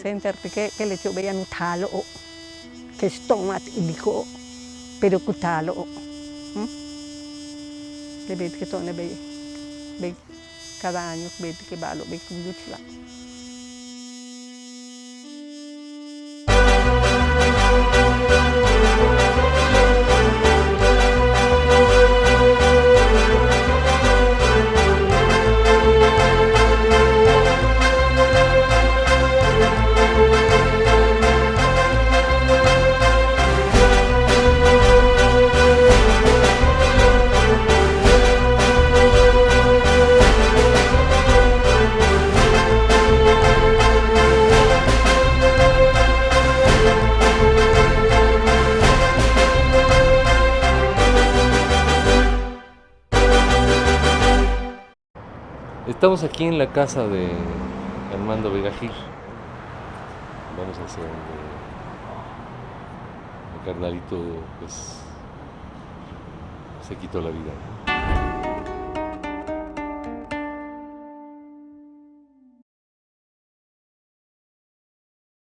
center perché che le tue hanno talo che stomat iliko pero kutalo hm? le vedi che torna bei cada anno vedi che ballo bei kuduchla Estamos aquí en la casa de Armando Vega Gil. Vamos a hacer donde el carnalito pues se quitó la vida.